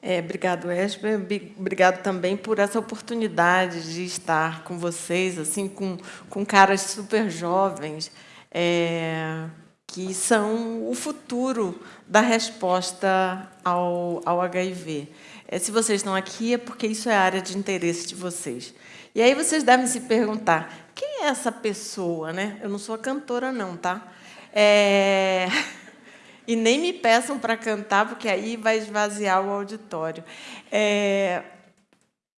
É, obrigado, Esper. Obrigado também por essa oportunidade de estar com vocês, assim, com, com caras super jovens, é, que são o futuro da resposta ao, ao HIV. É, se vocês estão aqui, é porque isso é área de interesse de vocês. E aí vocês devem se perguntar, quem é essa pessoa? Né? Eu não sou cantora, não, tá? É... E nem me peçam para cantar, porque aí vai esvaziar o auditório. É...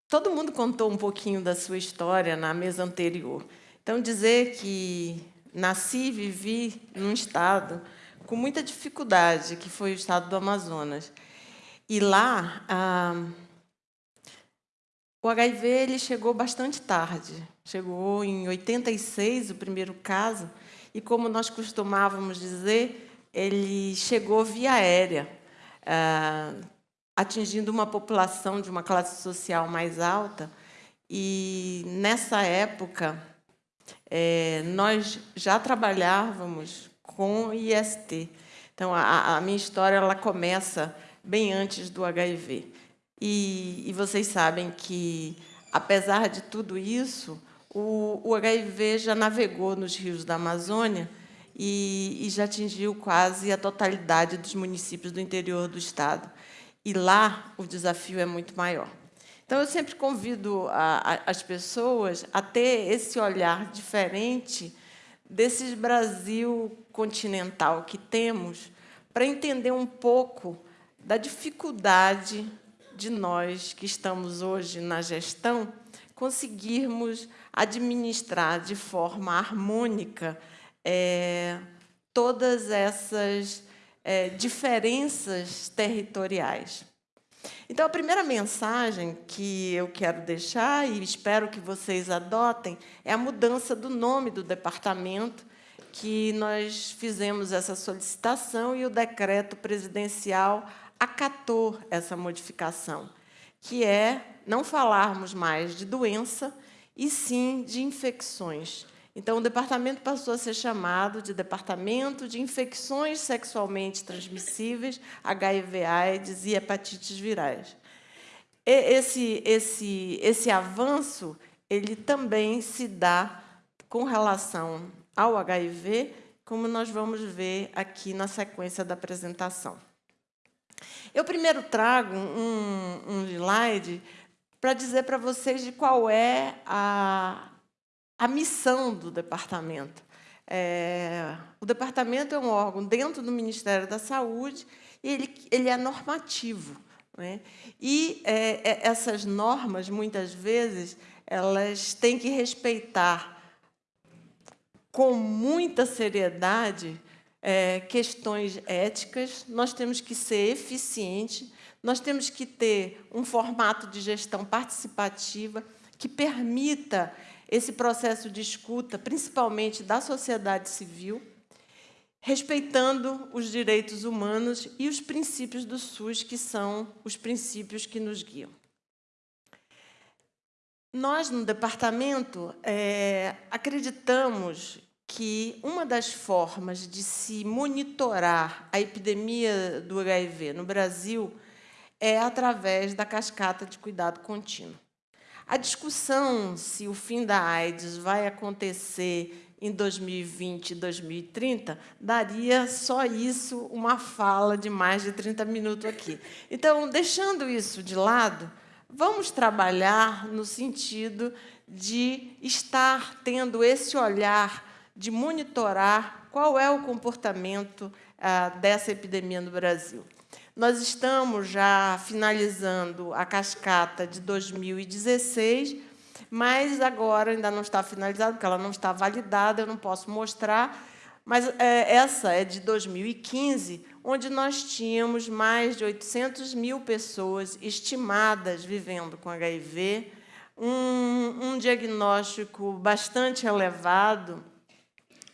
Todo mundo contou um pouquinho da sua história na mesa anterior. Então, dizer que nasci e vivi num estado com muita dificuldade, que foi o estado do Amazonas. E lá, ah, o HIV ele chegou bastante tarde. Chegou em 86, o primeiro caso, e como nós costumávamos dizer, ele chegou via aérea, ah, atingindo uma população de uma classe social mais alta. E, nessa época, é, nós já trabalhávamos com IST. Então, a, minha história ela começa bem antes do HIV. E, vocês sabem que, apesar de tudo isso, o HIV já navegou nos rios da Amazônia e, e já atingiu quase a totalidade dos municípios do interior do Estado. E lá o desafio é muito maior. Então, eu sempre convido a, a, as pessoas a ter esse olhar diferente desse Brasil continental que temos para entender um pouco da dificuldade de nós que estamos hoje na gestão conseguirmos administrar de forma harmônica é, todas essas é, diferenças territoriais. Então, a primeira mensagem que eu quero deixar, e espero que vocês adotem, é a mudança do nome do departamento, que nós fizemos essa solicitação e o decreto presidencial acatou essa modificação, que é não falarmos mais de doença, e sim de infecções. Então, o departamento passou a ser chamado de Departamento de Infecções Sexualmente Transmissíveis, HIV, AIDS e hepatites virais. Esse, esse, esse avanço ele também se dá com relação ao HIV, como nós vamos ver aqui na sequência da apresentação. Eu primeiro trago um, um slide para dizer para vocês de qual é a, a missão do departamento. É, o departamento é um órgão dentro do Ministério da Saúde e ele, ele é normativo. Né? E é, é, essas normas, muitas vezes, elas têm que respeitar com muita seriedade é, questões éticas, nós temos que ser eficientes, nós temos que ter um formato de gestão participativa que permita esse processo de escuta, principalmente da sociedade civil, respeitando os direitos humanos e os princípios do SUS, que são os princípios que nos guiam. Nós, no departamento, é, acreditamos que uma das formas de se monitorar a epidemia do HIV no Brasil é através da cascata de cuidado contínuo. A discussão se o fim da AIDS vai acontecer em 2020 e 2030, daria só isso uma fala de mais de 30 minutos aqui. Então, deixando isso de lado, vamos trabalhar no sentido de estar tendo esse olhar de monitorar qual é o comportamento ah, dessa epidemia no Brasil. Nós estamos já finalizando a cascata de 2016, mas agora ainda não está finalizada, porque ela não está validada, eu não posso mostrar, mas é, essa é de 2015, onde nós tínhamos mais de 800 mil pessoas estimadas vivendo com HIV, um, um diagnóstico bastante elevado,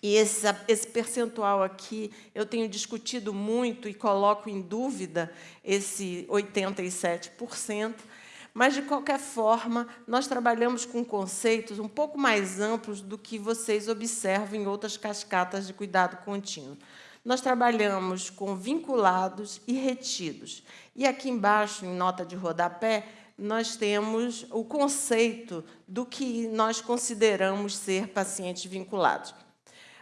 e esse, esse percentual aqui eu tenho discutido muito e coloco em dúvida esse 87%, mas, de qualquer forma, nós trabalhamos com conceitos um pouco mais amplos do que vocês observam em outras cascatas de cuidado contínuo. Nós trabalhamos com vinculados e retidos. E aqui embaixo, em nota de rodapé, nós temos o conceito do que nós consideramos ser pacientes vinculados.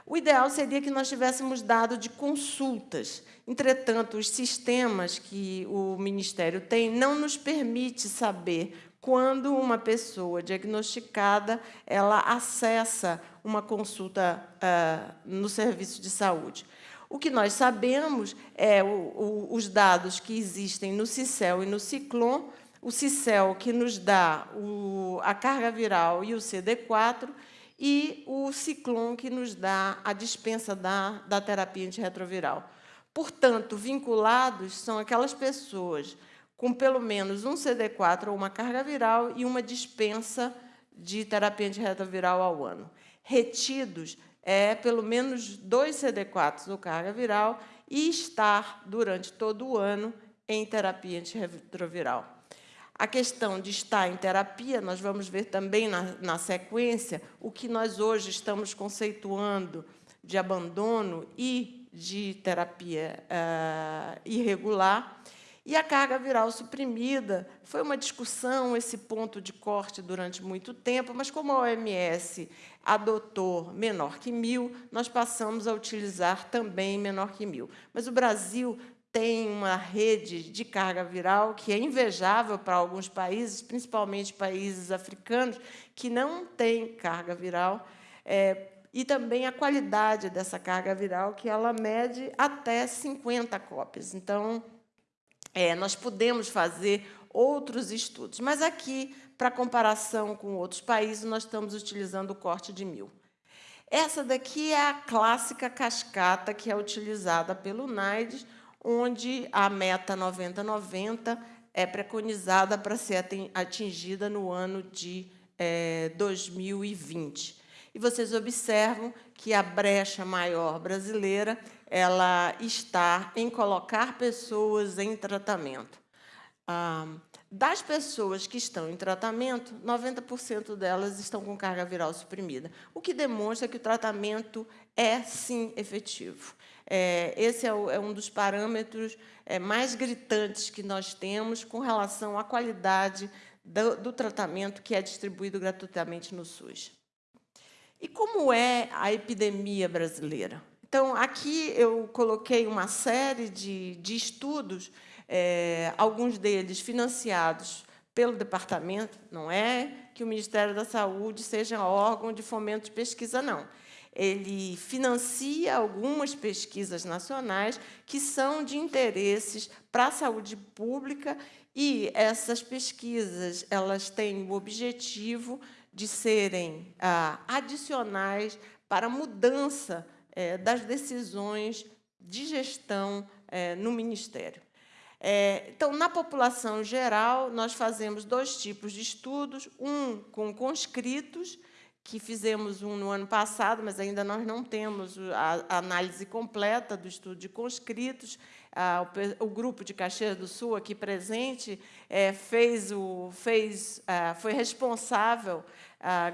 O ideal seria que nós tivéssemos dado de consultas. Entretanto, os sistemas que o Ministério tem não nos permite saber quando uma pessoa diagnosticada ela acessa uma consulta uh, no serviço de saúde. O que nós sabemos é o, o, os dados que existem no CICEL e no Ciclon, o CICEL que nos dá o, a carga viral e o CD4, e o Ciclon que nos dá a dispensa da, da terapia antirretroviral. Portanto, vinculados são aquelas pessoas com pelo menos um CD4 ou uma carga viral e uma dispensa de terapia antirretroviral ao ano. Retidos é pelo menos dois CD4s ou carga viral e estar durante todo o ano em terapia antirretroviral. A questão de estar em terapia, nós vamos ver também na, na sequência o que nós hoje estamos conceituando de abandono e de terapia uh, irregular, e a carga viral suprimida foi uma discussão, esse ponto de corte durante muito tempo, mas como a OMS adotou menor que mil, nós passamos a utilizar também menor que mil. Mas o Brasil tem uma rede de carga viral que é invejável para alguns países, principalmente países africanos, que não têm carga viral, é, e também a qualidade dessa carga viral, que ela mede até 50 cópias. Então, é, nós podemos fazer outros estudos, mas aqui, para comparação com outros países, nós estamos utilizando o corte de mil. Essa daqui é a clássica cascata que é utilizada pelo NAIDS, onde a meta 90-90 é preconizada para ser atingida no ano de é, 2020. E vocês observam que a brecha maior brasileira ela está em colocar pessoas em tratamento. Ah, das pessoas que estão em tratamento, 90% delas estão com carga viral suprimida, o que demonstra que o tratamento é, sim, efetivo. É, esse é, o, é, um dos parâmetros é, mais gritantes que nós temos com relação à qualidade do, do tratamento que é distribuído gratuitamente no SUS. E como é a epidemia brasileira? Então, aqui eu coloquei uma série de, de estudos, é, alguns deles financiados pelo departamento, não é que o Ministério da Saúde seja órgão de fomento de pesquisa, não. Ele financia algumas pesquisas nacionais que são de interesses para a saúde pública e essas pesquisas elas têm o objetivo de serem ah, adicionais para a mudança é, das decisões de gestão é, no Ministério. É, então, na população geral, nós fazemos dois tipos de estudos, um com conscritos, que fizemos um no ano passado, mas ainda nós não temos a análise completa do estudo de conscritos. O grupo de Caxias do Sul, aqui presente, fez o, fez, foi responsável,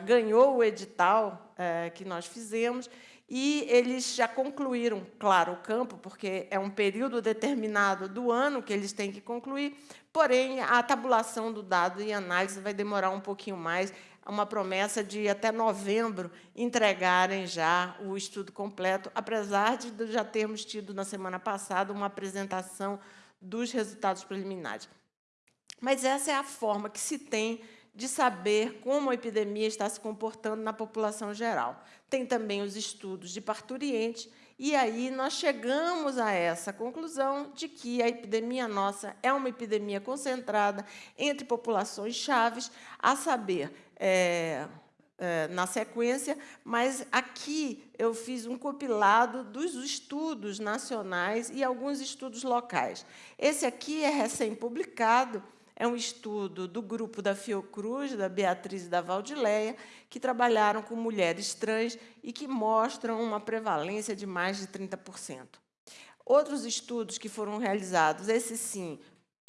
ganhou o edital que nós fizemos, e eles já concluíram, claro, o campo, porque é um período determinado do ano que eles têm que concluir, porém, a tabulação do dado e análise vai demorar um pouquinho mais, uma promessa de, até novembro, entregarem já o estudo completo, apesar de já termos tido, na semana passada, uma apresentação dos resultados preliminares. Mas essa é a forma que se tem de saber como a epidemia está se comportando na população geral. Tem também os estudos de parturiente, e aí nós chegamos a essa conclusão de que a epidemia nossa é uma epidemia concentrada entre populações chaves, a saber, é, é, na sequência, mas aqui eu fiz um compilado dos estudos nacionais e alguns estudos locais. Esse aqui é recém-publicado, é um estudo do grupo da Fiocruz, da Beatriz e da Valdileia, que trabalharam com mulheres trans e que mostram uma prevalência de mais de 30%. Outros estudos que foram realizados, esse sim,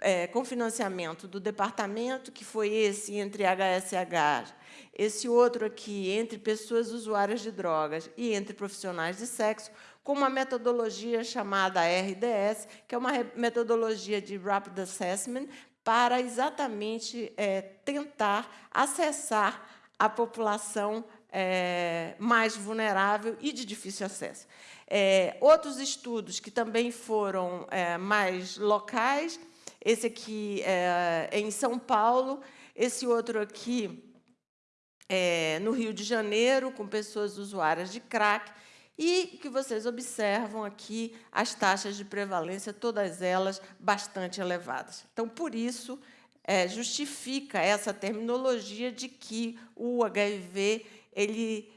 é, com financiamento do departamento, que foi esse entre HSH, esse outro aqui entre pessoas usuárias de drogas e entre profissionais de sexo, com uma metodologia chamada RDS, que é uma metodologia de Rapid Assessment, para exatamente é, tentar acessar a população é, mais vulnerável e de difícil acesso. É, outros estudos que também foram é, mais locais, esse aqui é, em São Paulo, esse outro aqui é, no Rio de Janeiro, com pessoas usuárias de crack, e que vocês observam aqui as taxas de prevalência, todas elas bastante elevadas. Então, por isso, é, justifica essa terminologia de que o HIV ele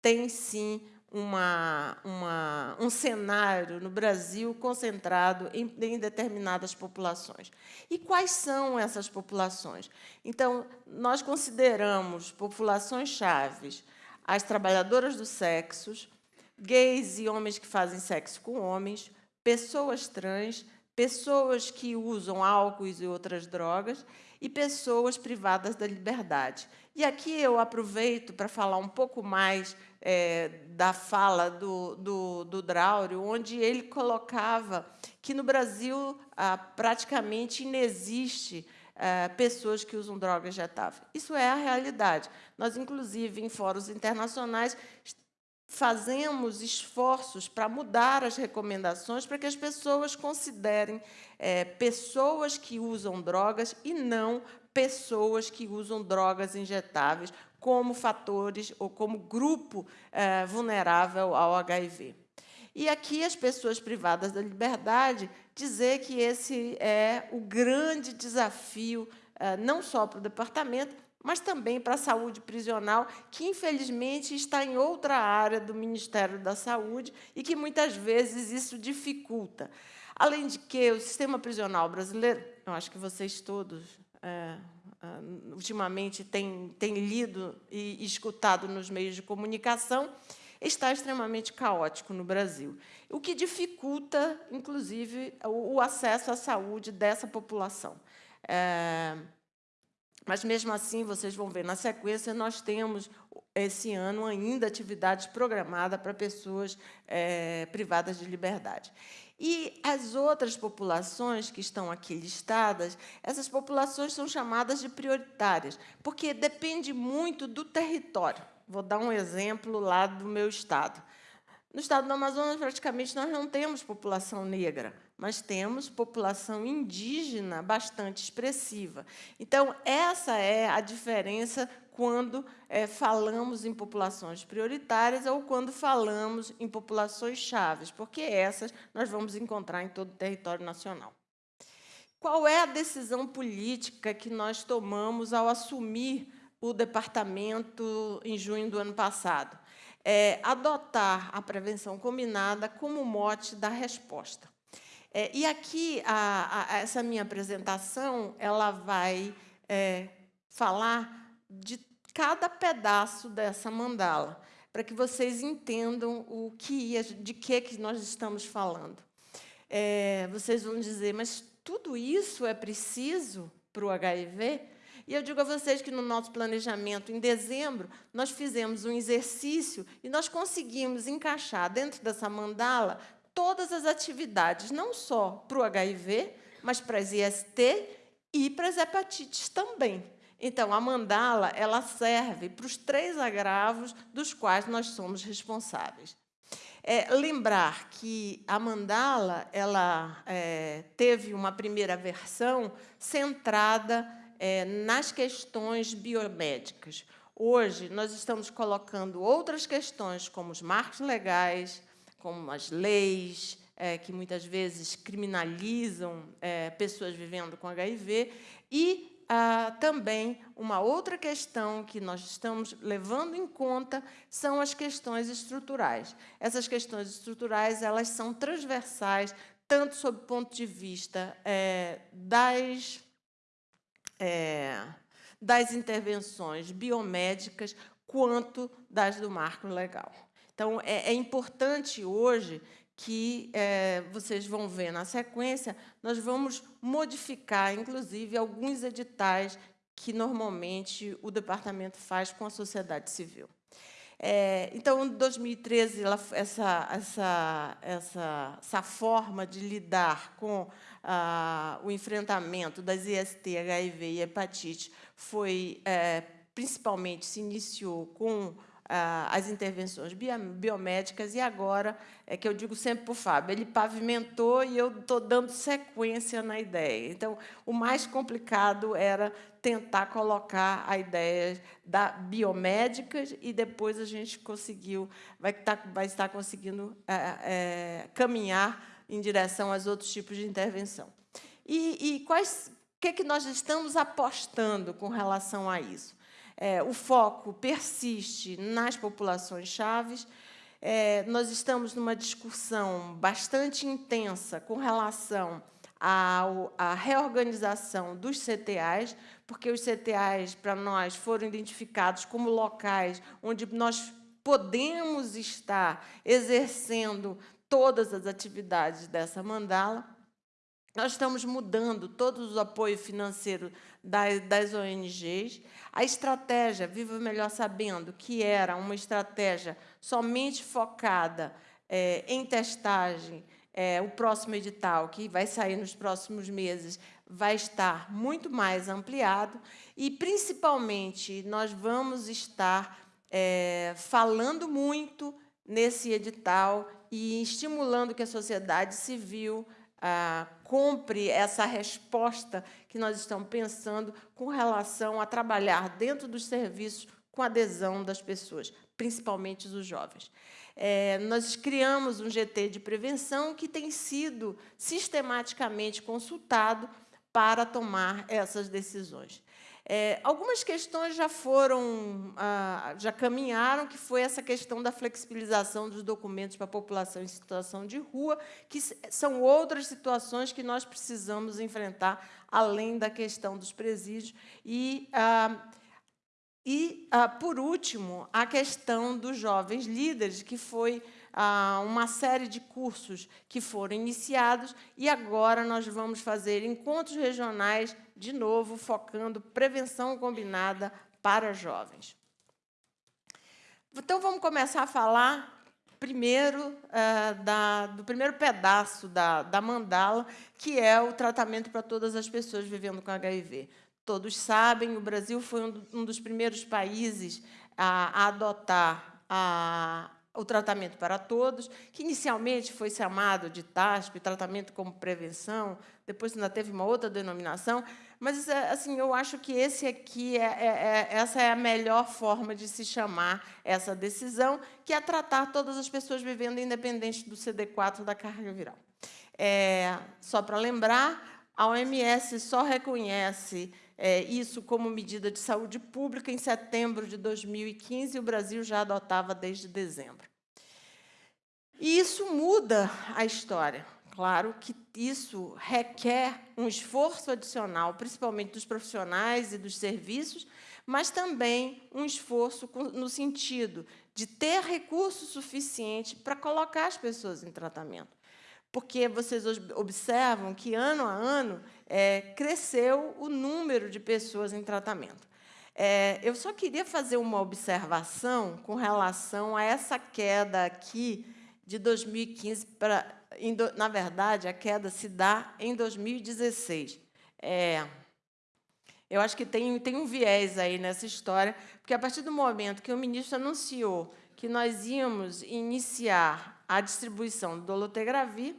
tem, sim, uma, uma, um cenário no Brasil concentrado em, em, determinadas populações. E quais são essas populações? Então, nós consideramos populações chaves as trabalhadoras do sexo, gays e homens que fazem sexo com homens, pessoas trans, pessoas que usam álcool e outras drogas e pessoas privadas da liberdade. E aqui eu aproveito para falar um pouco mais é, da fala do, do, do onde ele colocava que no Brasil ah, praticamente inexiste ah, pessoas que usam drogas injetáveis. Isso é a realidade. Nós, inclusive, em fóruns internacionais, fazemos esforços para mudar as recomendações para que as pessoas considerem é, pessoas que usam drogas e não pessoas que usam drogas injetáveis como fatores ou como grupo é, vulnerável ao HIV. E aqui as pessoas privadas da liberdade dizer que esse é o grande desafio, é, não só para o departamento, mas também para a saúde prisional, que, infelizmente, está em outra área do Ministério da Saúde e que, muitas vezes, isso dificulta. Além de que o sistema prisional brasileiro, eu acho que vocês todos é, uh, ultimamente tem, tem lido e escutado nos meios de comunicação, está extremamente caótico no Brasil, o que dificulta, inclusive, o acesso à saúde dessa população. É, mas, mesmo assim, vocês vão ver, na sequência, nós temos, esse ano, ainda atividades programadas para pessoas é, privadas de liberdade. E as outras populações que estão aqui listadas, essas populações são chamadas de prioritárias, porque depende muito do território. Vou dar um exemplo lá do meu estado. No estado do Amazonas, praticamente, nós não temos população negra, mas temos população indígena bastante expressiva. Então, essa é a diferença quando é, falamos em populações prioritárias ou quando falamos em populações chaves, porque essas nós vamos encontrar em todo o território nacional. Qual é a decisão política que nós tomamos ao assumir o departamento em junho do ano passado? É, adotar a prevenção combinada como mote da resposta. É, e aqui, a, a, essa minha apresentação ela vai é, falar de cada pedaço dessa mandala, para que vocês entendam o que, de que, que nós estamos falando. É, vocês vão dizer, mas tudo isso é preciso para o HIV? E eu digo a vocês que no nosso planejamento, em dezembro, nós fizemos um exercício e nós conseguimos encaixar dentro dessa mandala todas as atividades, não só para o HIV, mas para as IST e para as hepatites também. Então, a mandala ela serve para os três agravos dos quais nós somos responsáveis. É, lembrar que a mandala ela é, teve uma primeira versão centrada é, nas questões biomédicas. Hoje, nós estamos colocando outras questões, como os marcos legais, como as leis, é, que muitas vezes criminalizam é, pessoas vivendo com HIV, e ah, também uma outra questão que nós estamos levando em conta são as questões estruturais. Essas questões estruturais elas são transversais, tanto sob o ponto de vista é, das, é, das intervenções biomédicas, quanto das do marco legal. Então, é, é importante hoje que é, vocês vão ver na sequência, nós vamos modificar, inclusive, alguns editais que normalmente o departamento faz com a sociedade civil. É, então, em 2013, ela, essa, essa, essa, essa forma de lidar com ah, o enfrentamento das IST, HIV e hepatite foi, é, principalmente, se iniciou com as intervenções biomédicas, e agora, é que eu digo sempre para o Fábio, ele pavimentou e eu estou dando sequência na ideia. Então, o mais complicado era tentar colocar a ideia da biomédicas e depois a gente conseguiu, vai estar, vai estar conseguindo é, é, caminhar em direção aos outros tipos de intervenção. E, e quais, o que, é que nós estamos apostando com relação a isso? É, o foco persiste nas populações chaves. É, nós estamos numa discussão bastante intensa com relação à reorganização dos CTAs, porque os CTAs, para nós, foram identificados como locais onde nós podemos estar exercendo todas as atividades dessa mandala. Nós estamos mudando todo o apoio financeiro das, das ONGs. A estratégia Viva Melhor Sabendo, que era uma estratégia somente focada é, em testagem, é, o próximo edital, que vai sair nos próximos meses, vai estar muito mais ampliado e, principalmente, nós vamos estar é, falando muito nesse edital e estimulando que a sociedade civil ah, compre essa resposta que nós estamos pensando com relação a trabalhar dentro dos serviços com adesão das pessoas, principalmente os jovens. É, nós criamos um GT de prevenção que tem sido sistematicamente consultado para tomar essas decisões. É, algumas questões já foram, ah, já caminharam, que foi essa questão da flexibilização dos documentos para a população em situação de rua, que são outras situações que nós precisamos enfrentar, além da questão dos presídios. E, ah, e ah, por último, a questão dos jovens líderes, que foi uma série de cursos que foram iniciados e agora nós vamos fazer encontros regionais, de novo, focando prevenção combinada para jovens. Então, vamos começar a falar primeiro é, da, do primeiro pedaço da, da mandala, que é o tratamento para todas as pessoas vivendo com HIV. Todos sabem, o Brasil foi um, um dos primeiros países a, a adotar a, o tratamento para todos, que inicialmente foi chamado de TASP, tratamento como prevenção, depois ainda teve uma outra denominação, mas assim eu acho que esse aqui é, é, é, essa é a melhor forma de se chamar essa decisão, que é tratar todas as pessoas vivendo independente do CD4 da carga viral. É, só para lembrar, a OMS só reconhece é, isso como medida de saúde pública em setembro de 2015 e o Brasil já adotava desde dezembro. E isso muda a história. Claro que isso requer um esforço adicional, principalmente dos profissionais e dos serviços, mas também um esforço no sentido de ter recurso suficiente para colocar as pessoas em tratamento porque vocês observam que, ano a ano, é, cresceu o número de pessoas em tratamento. É, eu só queria fazer uma observação com relação a essa queda aqui de 2015 para... Na verdade, a queda se dá em 2016. É, eu acho que tem, tem um viés aí nessa história, porque, a partir do momento que o ministro anunciou que nós íamos iniciar a distribuição do dolutegravir,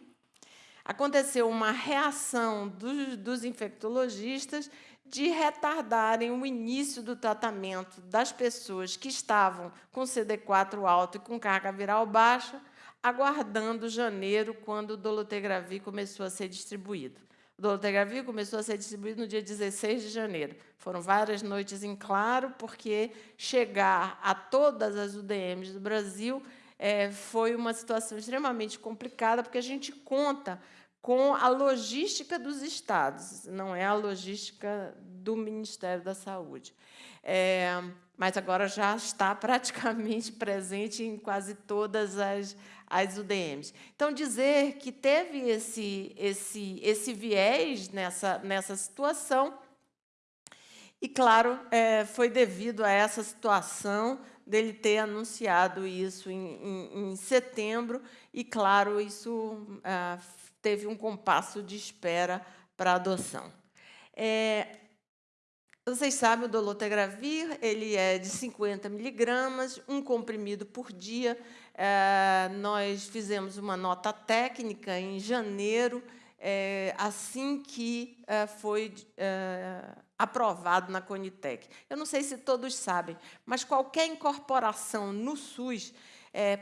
aconteceu uma reação dos, dos infectologistas de retardarem o início do tratamento das pessoas que estavam com CD4 alto e com carga viral baixa, aguardando janeiro, quando o dolutegravir começou a ser distribuído. O dolutegravir começou a ser distribuído no dia 16 de janeiro. Foram várias noites em claro, porque chegar a todas as UDMs do Brasil é, foi uma situação extremamente complicada, porque a gente conta com a logística dos estados, não é a logística do Ministério da Saúde. É, mas agora já está praticamente presente em quase todas as, as UDMs. Então, dizer que teve esse, esse, esse viés nessa, nessa situação, e, claro, é, foi devido a essa situação dele ter anunciado isso em, em, em setembro, e, claro, isso ah, teve um compasso de espera para adoção. É, vocês sabem, o dolutegravir ele é de 50 miligramas, um comprimido por dia. É, nós fizemos uma nota técnica em janeiro, é, assim que é, foi aprovado na Conitec. Eu não sei se todos sabem, mas qualquer incorporação no SUS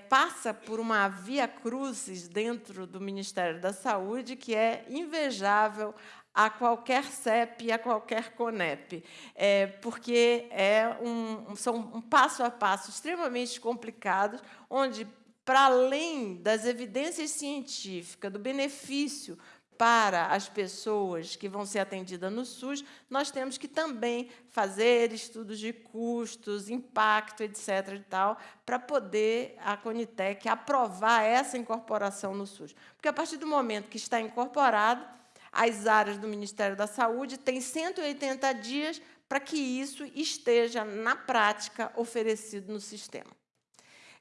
passa por uma via crucis dentro do Ministério da Saúde que é invejável a qualquer CEP, a qualquer CONEP, é, porque é um, são um passo a passo extremamente complicados, onde, para além das evidências científicas, do benefício para as pessoas que vão ser atendidas no SUS, nós temos que também fazer estudos de custos, impacto, etc. e tal, para poder a Conitec aprovar essa incorporação no SUS. Porque a partir do momento que está incorporado, as áreas do Ministério da Saúde têm 180 dias para que isso esteja na prática oferecido no sistema.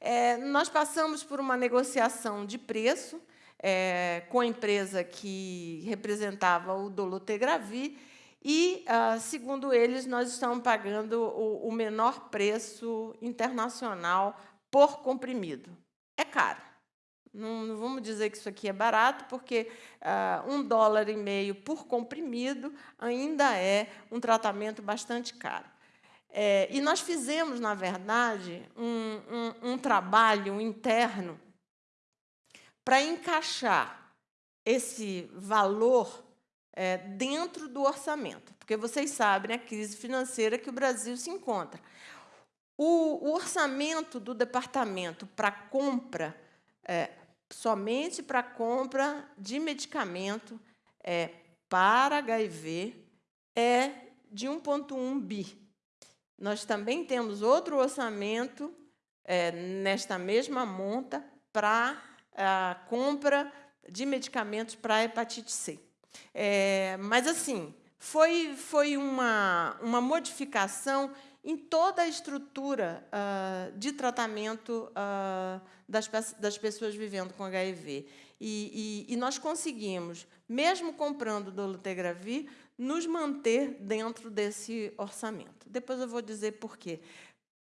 É, nós passamos por uma negociação de preço, é, com a empresa que representava o Dolutegravir, e, ah, segundo eles, nós estamos pagando o, o menor preço internacional por comprimido. É caro. Não, não, vamos dizer que isso aqui é barato, porque uh, um dólar e meio por comprimido ainda é um tratamento bastante caro. É, e nós fizemos, na verdade, um, um, um trabalho interno para encaixar esse valor é, dentro do orçamento, porque vocês sabem a crise financeira que o Brasil se encontra. O, o orçamento do departamento para compra, é, somente para compra de medicamento é, para HIV, é de 1,1 bi. Nós também temos outro orçamento é, nesta mesma monta para a compra de medicamentos para hepatite C. É, mas, assim, foi, foi uma, uma modificação em toda a estrutura uh, de tratamento uh, das, das pessoas vivendo com HIV. E, e, e nós conseguimos, mesmo comprando dolutegravir, nos manter dentro desse orçamento. Depois eu vou dizer por quê.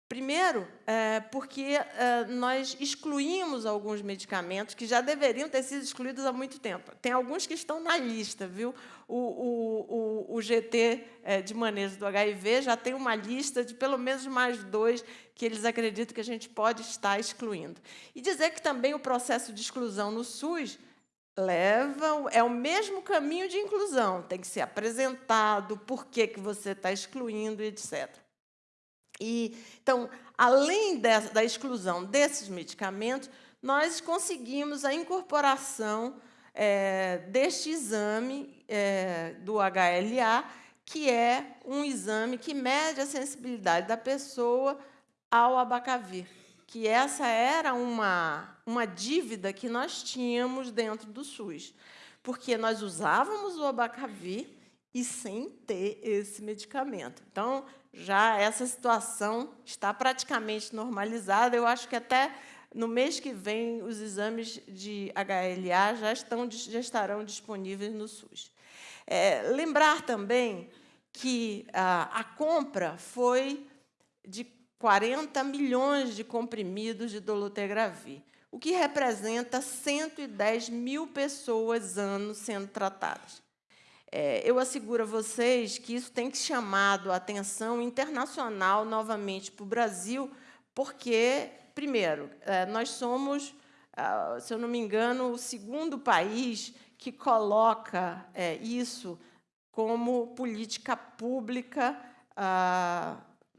Primeiro, é, porque é, nós excluímos alguns medicamentos que já deveriam ter sido excluídos há muito tempo. Tem alguns que estão na lista, viu? O, o, o, o GT é, de manejo do HIV já tem uma lista de pelo menos mais dois que eles acreditam que a gente pode estar excluindo. E dizer que também o processo de exclusão no SUS leva é o mesmo caminho de inclusão. Tem que ser apresentado, por que, que você está excluindo, etc. E, então, além dessa, da exclusão desses medicamentos, nós conseguimos a incorporação é, deste exame é, do HLA, que é um exame que mede a sensibilidade da pessoa ao abacavir, que essa era uma, uma dívida que nós tínhamos dentro do SUS, porque nós usávamos o abacavir e sem ter esse medicamento. Então, já essa situação está praticamente normalizada. Eu acho que até no mês que vem os exames de HLA já, estão, já estarão disponíveis no SUS. É, lembrar também que a, a compra foi de 40 milhões de comprimidos de dolutegravir, o que representa 110 mil pessoas ano sendo tratadas. É, eu asseguro a vocês que isso tem chamado a atenção internacional novamente para o Brasil, porque, primeiro, é, nós somos, ah, se eu não me engano, o segundo país que coloca é, isso como política pública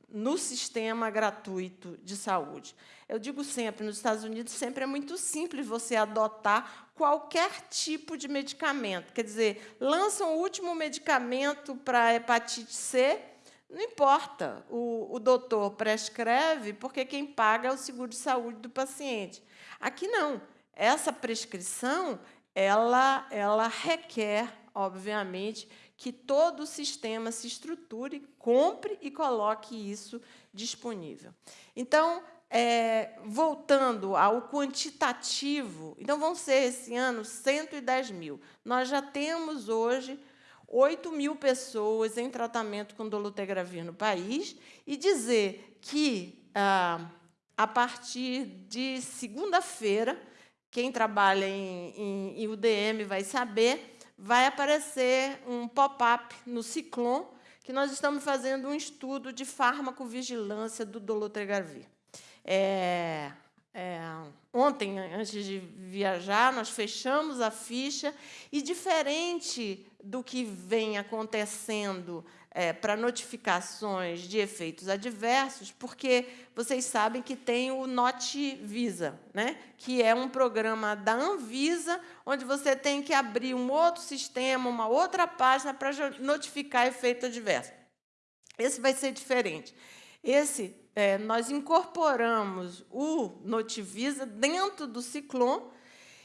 no sistema gratuito de saúde. Eu digo sempre, nos Estados Unidos, sempre é muito simples você adotar qualquer tipo de medicamento. Quer dizer, lançam o último medicamento para hepatite C, Não importa, o, o doutor prescreve porque quem paga é o seguro de saúde do paciente. Aqui não. Essa prescrição ela, ela requer, obviamente, que todo o sistema se estruture, compre e coloque isso disponível. Então, é, voltando ao quantitativo, então vão ser esse ano 110 mil. Nós já temos hoje 8 mil pessoas em tratamento com dolutegravir no país e dizer que, ah, a partir de segunda-feira, quem trabalha em, em, em UDM vai saber, vai aparecer um pop-up no Ciclone, que nós estamos fazendo um estudo de farmacovigilância do dolutegravir. É, é, ontem, antes de viajar, nós fechamos a ficha e, diferente do que vem acontecendo é, para notificações de efeitos adversos, porque vocês sabem que tem o NotVisa, né? que é um programa da Anvisa, onde você tem que abrir um outro sistema, uma outra página para notificar efeito adverso. Esse vai ser diferente. Esse é, nós incorporamos o Notivisa dentro do Ciclone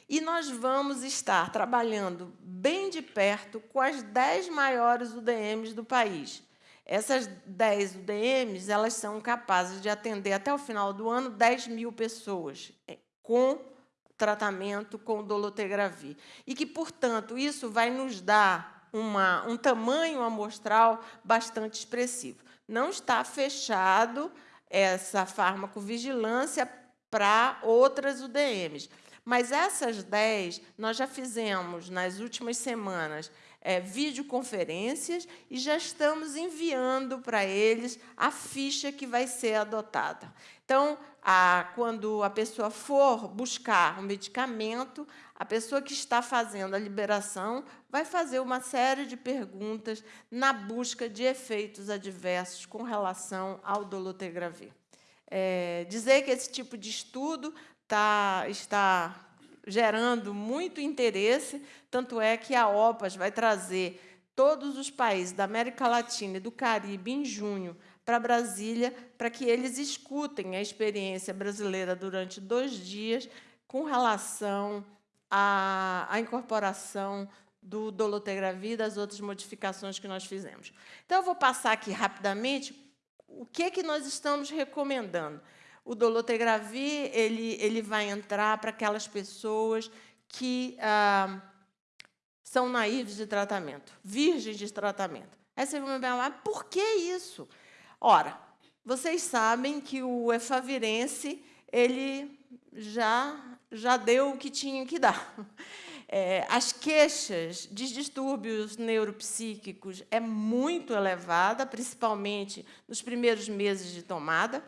e nós vamos estar trabalhando bem de perto com as 10 maiores UDMs do país. Essas 10 UDMs elas são capazes de atender até o final do ano 10 mil pessoas é, com tratamento com dolutegravir. E que, portanto, isso vai nos dar uma, um tamanho amostral bastante expressivo. Não está fechado essa farmacovigilância para outras UDMs. Mas essas 10, nós já fizemos, nas últimas semanas, é, videoconferências e já estamos enviando para eles a ficha que vai ser adotada. Então, a, quando a pessoa for buscar um medicamento, a pessoa que está fazendo a liberação vai fazer uma série de perguntas na busca de efeitos adversos com relação ao dolutegravir. É, dizer que esse tipo de estudo tá, está gerando muito interesse, tanto é que a OPAS vai trazer todos os países da América Latina e do Caribe em junho para Brasília, para que eles escutem a experiência brasileira durante dois dias com relação à, à incorporação do dolutegravir e das outras modificações que nós fizemos. Então, eu vou passar aqui rapidamente o que, que nós estamos recomendando. O dolutegravir ele, ele vai entrar para aquelas pessoas que ah, são naíves de tratamento, virgens de tratamento. Aí você vai me perguntar, por que isso? Ora, vocês sabem que o efavirense ele já, já deu o que tinha que dar. É, as queixas de distúrbios neuropsíquicos é muito elevada, principalmente nos primeiros meses de tomada.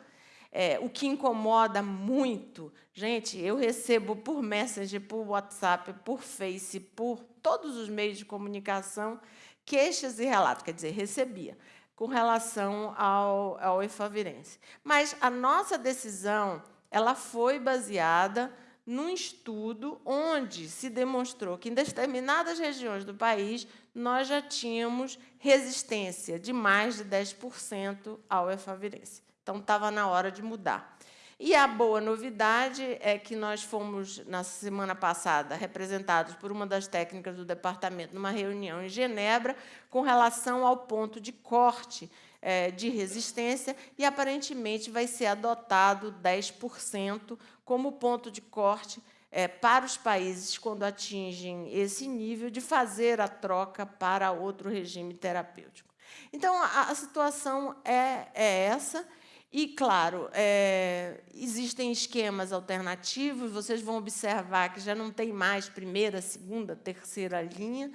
É, o que incomoda muito, gente, eu recebo por Messenger, por WhatsApp, por Face, por todos os meios de comunicação, queixas e relatos, quer dizer, recebia, com relação ao, ao efavirense. Mas a nossa decisão ela foi baseada num estudo onde se demonstrou que, em determinadas regiões do país, nós já tínhamos resistência de mais de 10% ao efavirense. Então, estava na hora de mudar. E a boa novidade é que nós fomos, na semana passada, representados por uma das técnicas do departamento numa reunião em Genebra com relação ao ponto de corte é, de resistência e, aparentemente, vai ser adotado 10% como ponto de corte é, para os países, quando atingem esse nível, de fazer a troca para outro regime terapêutico. Então, a, a situação é, é essa, e, claro, é, existem esquemas alternativos, vocês vão observar que já não tem mais primeira, segunda, terceira linha.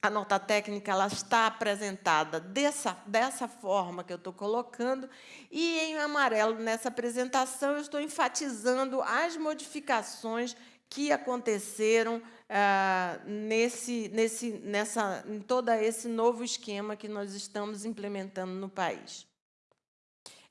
A nota técnica ela está apresentada dessa, dessa forma que eu estou colocando, e em amarelo, nessa apresentação, eu estou enfatizando as modificações que aconteceram ah, nesse, nesse, nessa, em todo esse novo esquema que nós estamos implementando no país.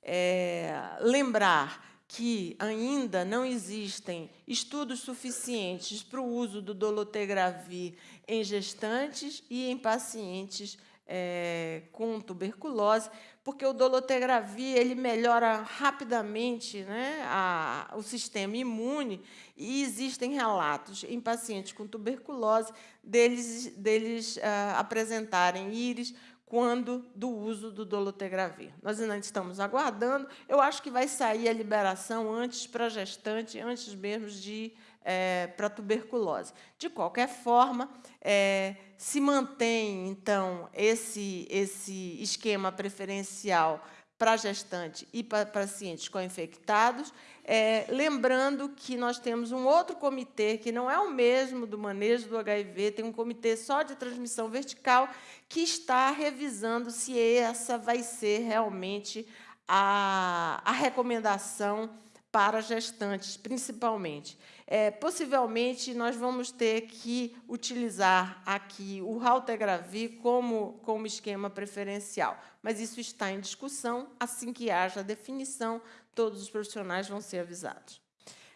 É, lembrar que ainda não existem estudos suficientes para o uso do dolutegravir em gestantes e em pacientes é, com tuberculose, porque o dolutegravir ele melhora rapidamente né, a, o sistema imune e existem relatos em pacientes com tuberculose deles, deles ah, apresentarem íris quando do uso do dolutegravir. Nós ainda estamos aguardando. Eu acho que vai sair a liberação antes para gestante, antes mesmo de é, para tuberculose. De qualquer forma, é, se mantém, então, esse, esse esquema preferencial para gestante e para pacientes co-infectados, é, lembrando que nós temos um outro comitê, que não é o mesmo do manejo do HIV, tem um comitê só de transmissão vertical, que está revisando se essa vai ser realmente a, a recomendação para gestantes, principalmente. É, possivelmente, nós vamos ter que utilizar aqui o Raltegravir como, como esquema preferencial, mas isso está em discussão. Assim que haja definição, todos os profissionais vão ser avisados.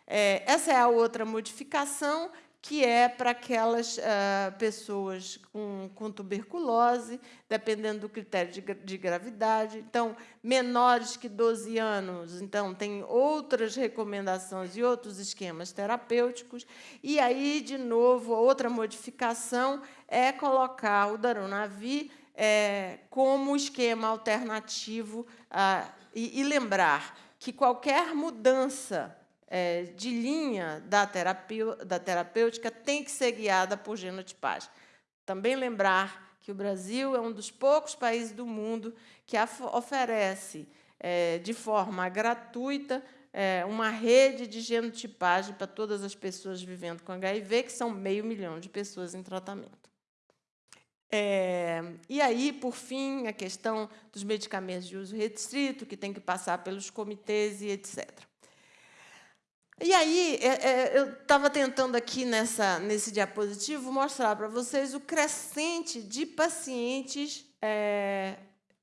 É, essa é a outra modificação que é para aquelas uh, pessoas com, com, tuberculose, dependendo do critério de, de, gravidade. Então, menores que 12 anos, então, tem outras recomendações e outros esquemas terapêuticos. E aí, de novo, outra modificação é colocar o Darunavir é, como esquema alternativo uh, e, e lembrar que qualquer mudança é, de linha da, da terapêutica tem que ser guiada por genotipagem. Também lembrar que o Brasil é um dos poucos países do mundo que oferece é, de forma gratuita é, uma rede de genotipagem para todas as pessoas vivendo com HIV, que são meio milhão de pessoas em tratamento. É, e aí, por fim, a questão dos medicamentos de uso restrito, que tem que passar pelos comitês e etc. E aí, é, é, eu estava tentando aqui nessa, nesse diapositivo mostrar para vocês o crescente de pacientes é,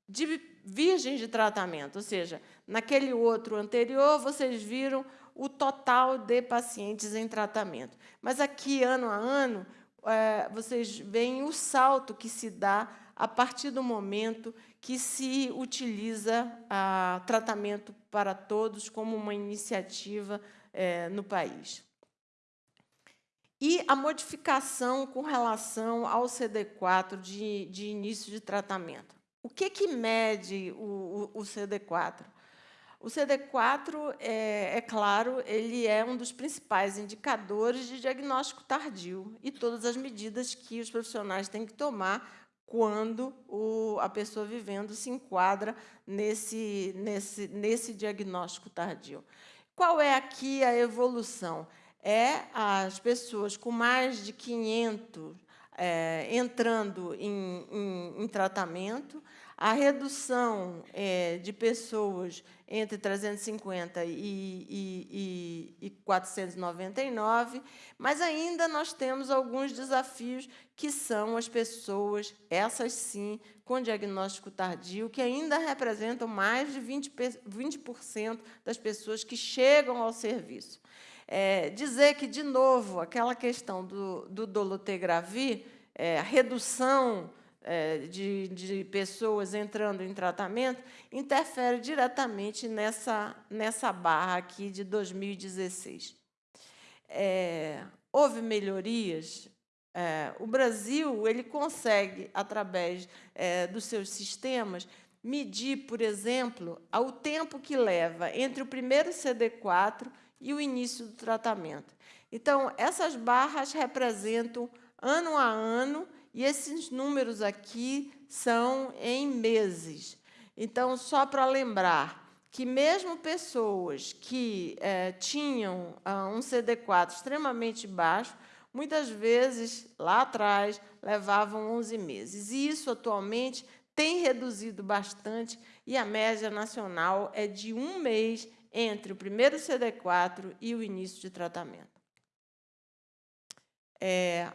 de virgens de tratamento, ou seja, naquele outro anterior, vocês viram o total de pacientes em tratamento. Mas aqui, ano a ano, é, vocês veem o salto que se dá a partir do momento que se utiliza a tratamento para todos como uma iniciativa é, no país. E a modificação com relação ao CD4 de, de início de tratamento. O que, que mede o, o, o CD4? O CD4, é, é, claro, ele é um dos principais indicadores de diagnóstico tardio e todas as medidas que os profissionais têm que tomar quando o, a pessoa vivendo se enquadra nesse, nesse, nesse diagnóstico tardio. Qual é aqui a evolução? É as pessoas com mais de 500 é, entrando em, em, em, tratamento, a redução é, de pessoas entre 350 e, e, e, e 499, mas ainda nós temos alguns desafios que são as pessoas, essas sim, com diagnóstico tardio, que ainda representam mais de 20%, 20 das pessoas que chegam ao serviço. É, dizer que, de novo, aquela questão do, do é, a redução de, de, pessoas entrando em tratamento, interfere diretamente nessa, nessa barra aqui de 2016. É, houve melhorias. É, o Brasil ele consegue, através é, dos seus sistemas, medir, por exemplo, o tempo que leva entre o primeiro CD4 e o início do tratamento. Então, essas barras representam ano a ano, e esses números aqui são em meses. Então, só para lembrar que mesmo pessoas que é, tinham ah, um CD4 extremamente baixo, muitas vezes, lá atrás, levavam 11 meses. E isso, atualmente, tem reduzido bastante, e a média nacional é de um mês entre o primeiro CD4 e o início de tratamento. É,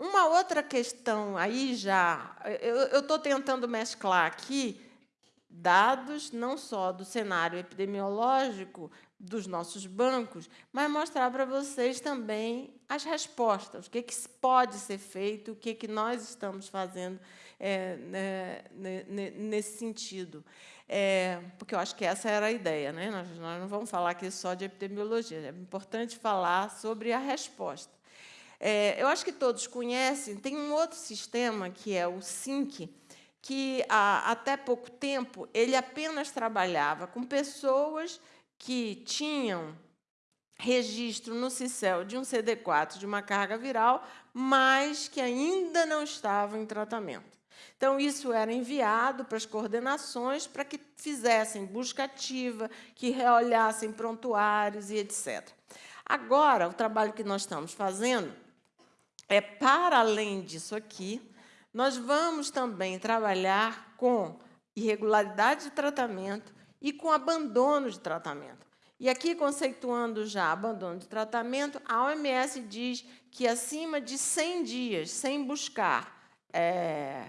uma outra questão aí já, eu estou tentando mesclar aqui dados não só do cenário epidemiológico dos nossos bancos, mas mostrar para vocês também as respostas, o que, que pode ser feito, o que, que nós estamos fazendo é, né, nesse sentido. É, porque eu acho que essa era a ideia. Né? Nós, nós não vamos falar aqui só de epidemiologia, é importante falar sobre a resposta. É, eu acho que todos conhecem, tem um outro sistema, que é o SINC, que até pouco tempo ele apenas trabalhava com pessoas que tinham registro no CICEL de um CD4 de uma carga viral, mas que ainda não estavam em tratamento. Então, isso era enviado para as coordenações para que fizessem busca ativa, que reolhassem prontuários e etc. Agora, o trabalho que nós estamos fazendo é, para além disso aqui, nós vamos também trabalhar com irregularidade de tratamento e com abandono de tratamento. E aqui, conceituando já abandono de tratamento, a OMS diz que acima de 100 dias, sem buscar, é,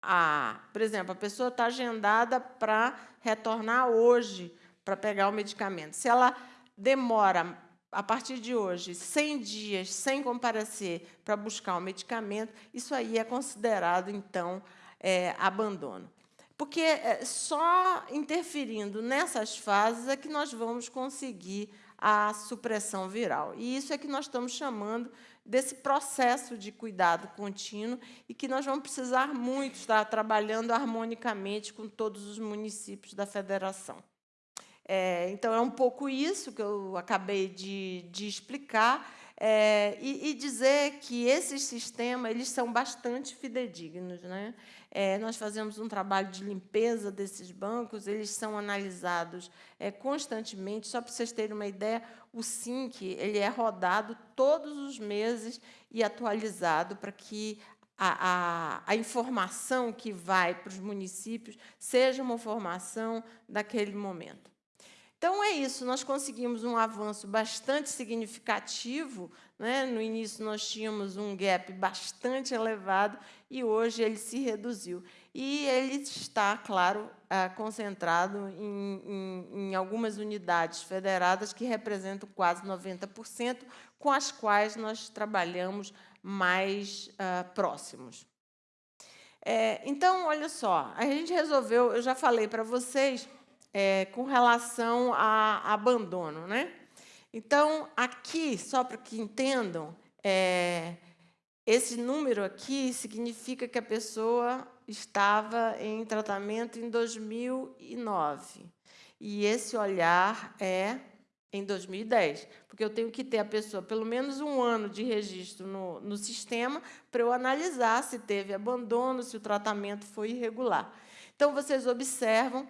a, por exemplo, a pessoa está agendada para retornar hoje para pegar o medicamento. Se ela demora a partir de hoje, 100 dias sem comparecer para buscar o medicamento, isso aí é considerado, então, é, abandono. Porque é, só interferindo nessas fases é que nós vamos conseguir a supressão viral. E isso é que nós estamos chamando desse processo de cuidado contínuo e que nós vamos precisar muito estar trabalhando harmonicamente com todos os municípios da federação. É, então, é um pouco isso que eu acabei de, de explicar é, e, e, dizer que esses sistemas eles são bastante fidedignos. Né? É, nós fazemos um trabalho de limpeza desses bancos, eles são analisados é, constantemente. Só para vocês terem uma ideia, o SINC ele é rodado todos os meses e atualizado para que a, a, a, informação que vai para os municípios seja uma informação daquele momento. Então, é isso, nós conseguimos um avanço bastante significativo. Né? No início, nós tínhamos um gap bastante elevado e hoje ele se reduziu. E ele está, claro, ah, concentrado em, em, em algumas unidades federadas que representam quase 90%, com as quais nós trabalhamos mais uh, próximos. É, então, olha só, a gente resolveu, eu já falei para vocês, é, com relação a abandono. Né? Então, aqui, só para que entendam, é, esse número aqui significa que a pessoa estava em tratamento em 2009. E esse olhar é em 2010, porque eu tenho que ter a pessoa pelo menos um ano de registro no, no sistema para eu analisar se teve abandono, se o tratamento foi irregular. Então, vocês observam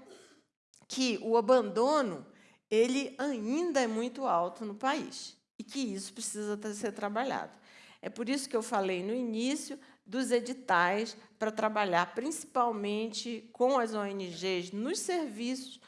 que o abandono ele ainda é muito alto no país e que isso precisa ser trabalhado. É por isso que eu falei no início dos editais para trabalhar principalmente com as ONGs nos serviços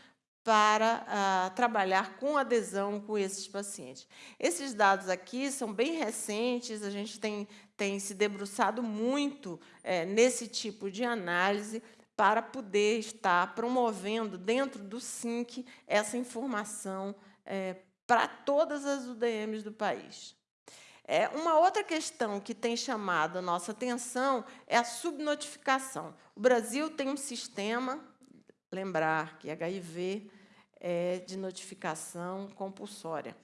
para ah, trabalhar com adesão com esses pacientes. Esses dados aqui são bem recentes, a gente tem, tem se debruçado muito é, nesse tipo de análise, para poder estar promovendo dentro do SINC essa informação é, para todas as UDMs do país. É, uma outra questão que tem chamado a nossa atenção é a subnotificação. O Brasil tem um sistema, lembrar que HIV é de notificação compulsória.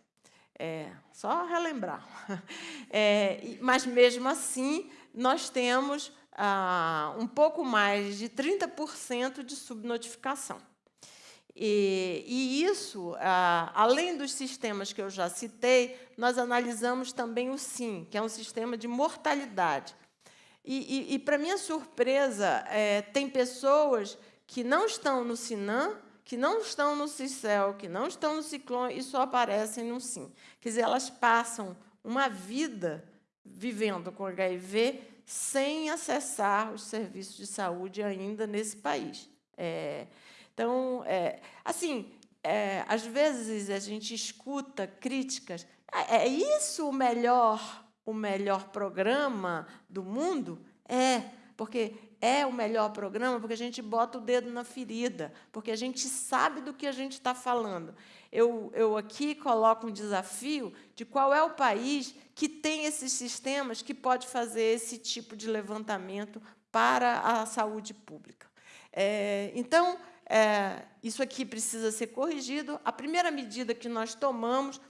É, só relembrar. É, mas, mesmo assim, nós temos ah, um pouco mais de 30% de subnotificação. E, e isso, ah, além dos sistemas que eu já citei, nós analisamos também o SIM, que é um sistema de mortalidade. E, e, e para minha surpresa, é, tem pessoas que não estão no SINAM, que não estão no CICEL, que não estão no Ciclone e só aparecem no SIM. Quer dizer, elas passam uma vida vivendo com HIV sem acessar os serviços de saúde ainda nesse país. É, então, é, assim, é, às vezes a gente escuta críticas. É, é isso o melhor, o melhor programa do mundo? É, porque é o melhor programa porque a gente bota o dedo na ferida, porque a gente sabe do que a gente está falando. Eu, eu aqui coloco um desafio de qual é o país que tem esses sistemas que pode fazer esse tipo de levantamento para a saúde pública. É, então, é, isso aqui precisa ser corrigido. A primeira medida que nós tomamos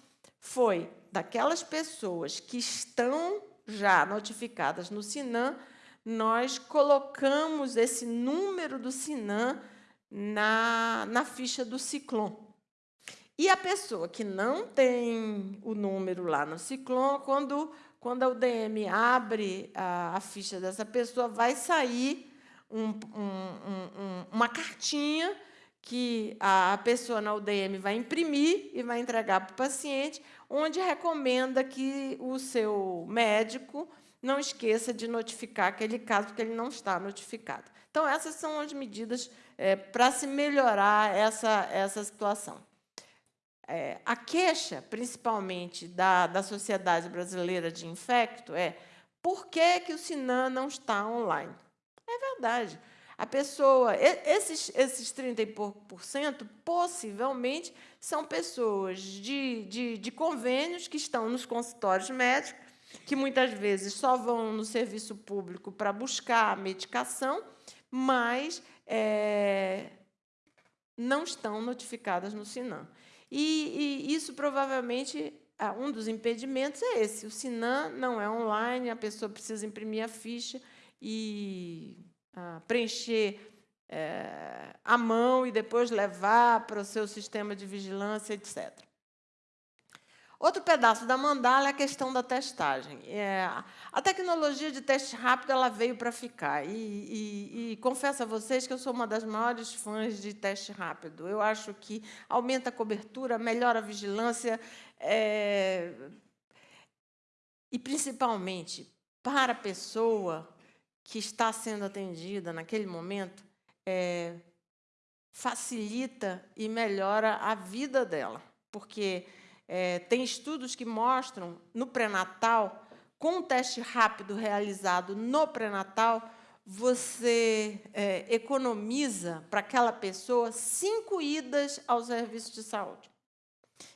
foi daquelas pessoas que estão já notificadas no SINAM, nós colocamos esse número do SINAM na, na ficha do Ciclone. E a pessoa que não tem o número lá no Ciclone, quando, quando a UDM abre a, a ficha dessa pessoa, vai sair um, um, um, uma cartinha que a pessoa na UDM vai imprimir e vai entregar para o paciente, onde recomenda que o seu médico não esqueça de notificar aquele caso, porque ele não está notificado. Então, essas são as medidas é, para se melhorar essa, essa situação. É, a queixa, principalmente da, da Sociedade Brasileira de Infecto, é por que, que o SINAM não está online? É verdade. A pessoa, esses, esses 30 e pouco por cento, possivelmente, são pessoas de, de, de convênios que estão nos consultórios médicos, que muitas vezes só vão no serviço público para buscar a medicação, mas é, não estão notificadas no SINAM. E, e isso provavelmente um dos impedimentos é esse. O SINAM não é online, a pessoa precisa imprimir a ficha e preencher é, à mão e depois levar para o seu sistema de vigilância, etc. Outro pedaço da mandala é a questão da testagem. É, a tecnologia de teste rápido ela veio para ficar. E, e, e, confesso a vocês que eu sou uma das maiores fãs de teste rápido. Eu acho que aumenta a cobertura, melhora a vigilância, é, e, principalmente, para a pessoa que está sendo atendida naquele momento é, facilita e melhora a vida dela, porque é, tem estudos que mostram no pré-natal, com um teste rápido realizado no pré-natal, você é, economiza para aquela pessoa cinco idas ao serviço de saúde.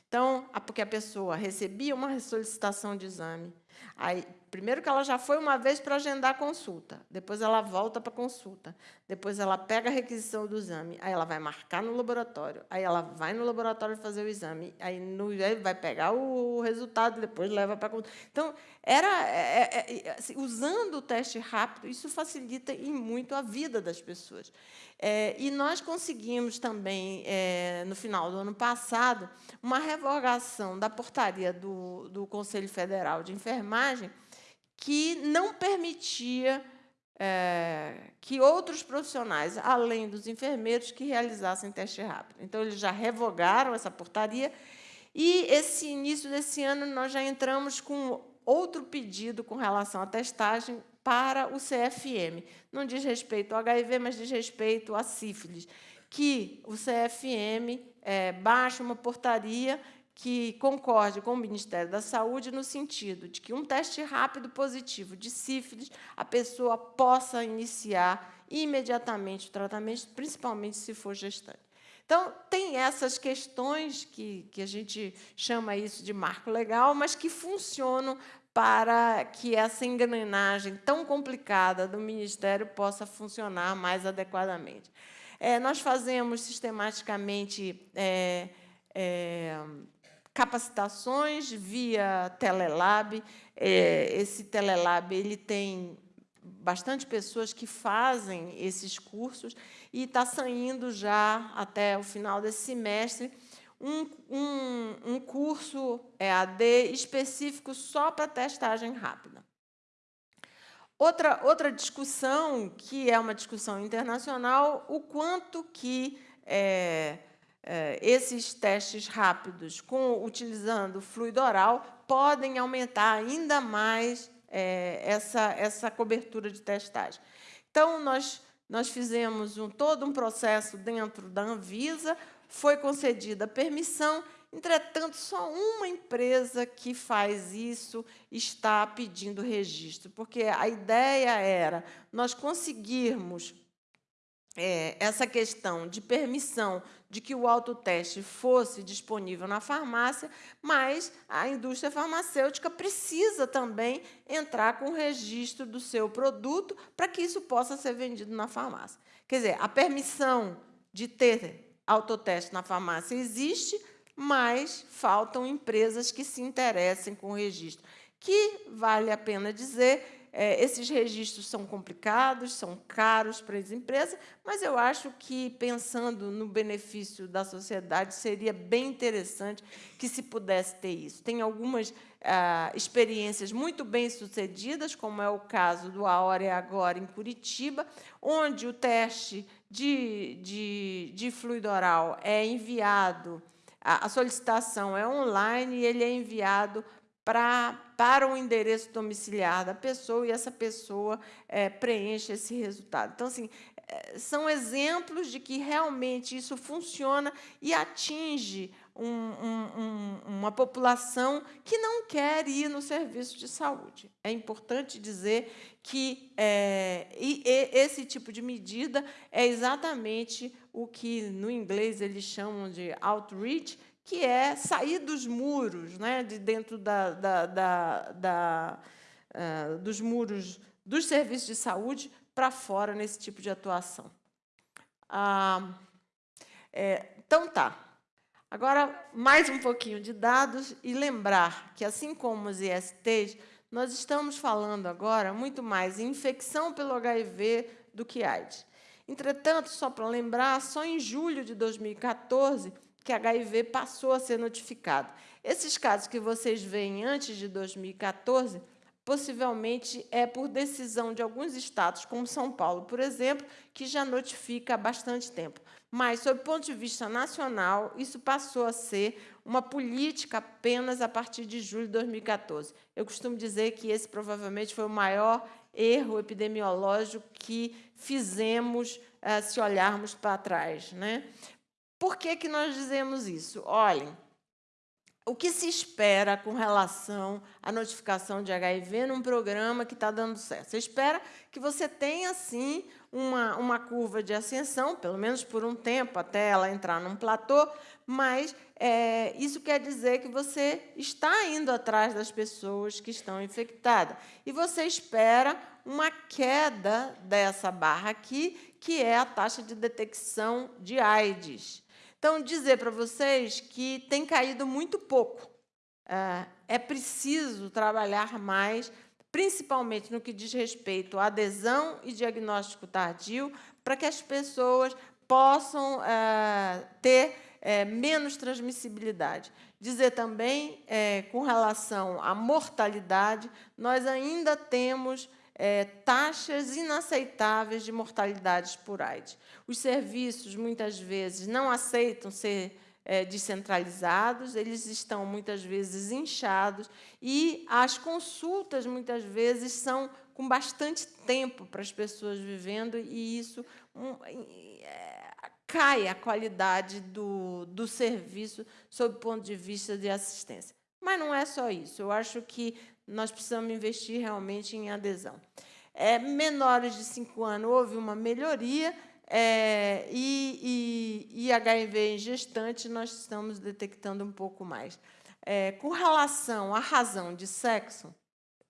Então, porque a pessoa recebia uma solicitação de exame, aí Primeiro que ela já foi uma vez para agendar a consulta, depois ela volta para a consulta, depois ela pega a requisição do exame, aí ela vai marcar no laboratório, aí ela vai no laboratório fazer o exame, aí, no, vai pegar o resultado, depois leva para a consulta. Então, era, é, é, é, assim, usando o teste rápido, isso facilita e muito a vida das pessoas. É, e nós conseguimos também, é, no final do ano passado, uma revogação da portaria do, do Conselho Federal de Enfermagem, que não permitia é, que outros profissionais, além dos enfermeiros, que realizassem teste rápido. Então, eles já revogaram essa portaria e, esse início desse ano, nós já entramos com outro pedido com relação à testagem para o CFM. Não diz respeito ao HIV, mas diz respeito à sífilis, que o CFM é, baixa uma portaria que concorde com o Ministério da Saúde no sentido de que um teste rápido positivo de sífilis, a pessoa possa iniciar imediatamente o tratamento, principalmente se for gestante. Então, tem essas questões que, que a gente chama isso de marco legal, mas que funcionam para que essa engrenagem tão complicada do Ministério possa funcionar mais adequadamente. É, nós fazemos sistematicamente é, é, capacitações via Telelab. É, esse Telelab ele tem bastante pessoas que fazem esses cursos e está saindo já, até o final desse semestre, um, um, um curso EAD específico só para testagem rápida. Outra, outra discussão, que é uma discussão internacional, o quanto que é, esses testes rápidos, com, utilizando fluido oral, podem aumentar ainda mais é, essa, essa cobertura de testagem. Então, nós, nós fizemos um, todo um processo dentro da Anvisa, foi concedida permissão, entretanto, só uma empresa que faz isso está pedindo registro, porque a ideia era nós conseguirmos é, essa questão de permissão de que o autoteste fosse disponível na farmácia, mas a indústria farmacêutica precisa também entrar com o registro do seu produto para que isso possa ser vendido na farmácia. Quer dizer, a permissão de ter autoteste na farmácia existe, mas faltam empresas que se interessem com o registro, que, vale a pena dizer, esses registros são complicados, são caros para as empresas, mas eu acho que, pensando no benefício da sociedade, seria bem interessante que se pudesse ter isso. Tem algumas ah, experiências muito bem-sucedidas, como é o caso do Aore Agora, em Curitiba, onde o teste de, de, de fluido oral é enviado, a, a solicitação é online e ele é enviado pra, para o endereço domiciliar da pessoa e essa pessoa é, preenche esse resultado. Então, assim, é, são exemplos de que realmente isso funciona e atinge um, um, uma população que não quer ir no serviço de saúde. É importante dizer que é, e, e esse tipo de medida é exatamente o que, no inglês, eles chamam de outreach, que é sair dos muros, né, de dentro da, da, da, da uh, dos muros dos serviços de saúde para fora nesse tipo de atuação. Ah, é, então, tá. Agora, mais um pouquinho de dados e lembrar que, assim como os ISTs, nós estamos falando agora muito mais em infecção pelo HIV do que AIDS. Entretanto, só para lembrar, só em julho de 2014, que HIV passou a ser notificado. Esses casos que vocês veem antes de 2014, possivelmente é por decisão de alguns estados, como São Paulo, por exemplo, que já notifica há bastante tempo. Mas, sob o ponto de vista nacional, isso passou a ser uma política apenas a partir de julho de 2014. Eu costumo dizer que esse provavelmente foi o maior erro epidemiológico que fizemos eh, se olharmos para trás. Né? Por que, que nós dizemos isso? Olhem, o que se espera com relação à notificação de HIV num programa que está dando certo? Você espera que você tenha, sim, uma, uma curva de ascensão, pelo menos por um tempo, até ela entrar num platô, mas é, isso quer dizer que você está indo atrás das pessoas que estão infectadas. E você espera uma queda dessa barra aqui, que é a taxa de detecção de AIDS. Então, dizer para vocês que tem caído muito pouco. É, é preciso trabalhar mais, principalmente no que diz respeito à adesão e diagnóstico tardio, para que as pessoas possam é, ter é, menos transmissibilidade. Dizer também, é, com relação à mortalidade, nós ainda temos é, taxas inaceitáveis de mortalidades por AIDS. Os serviços, muitas vezes, não aceitam ser é, descentralizados, eles estão, muitas vezes, inchados, e as consultas, muitas vezes, são com bastante tempo para as pessoas vivendo, e isso um, é, cai a qualidade do, do serviço sob o ponto de vista de assistência. Mas não é só isso. Eu acho que nós precisamos investir realmente em adesão. É, menores de 5 anos, houve uma melhoria, é, e, e, e, HIV em gestante, nós estamos detectando um pouco mais. É, com relação à razão de sexo,